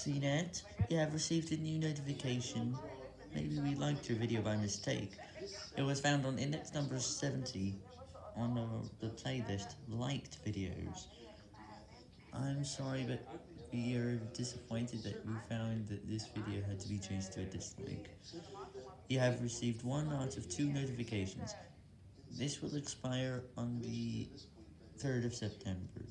CNET, you have received a new notification. Maybe we liked your video by mistake. It was found on index number 70 on the, the playlist liked videos. I'm sorry, but we are disappointed that we found that this video had to be changed to a dislike. You have received one out of two notifications. This will expire on the 3rd of September.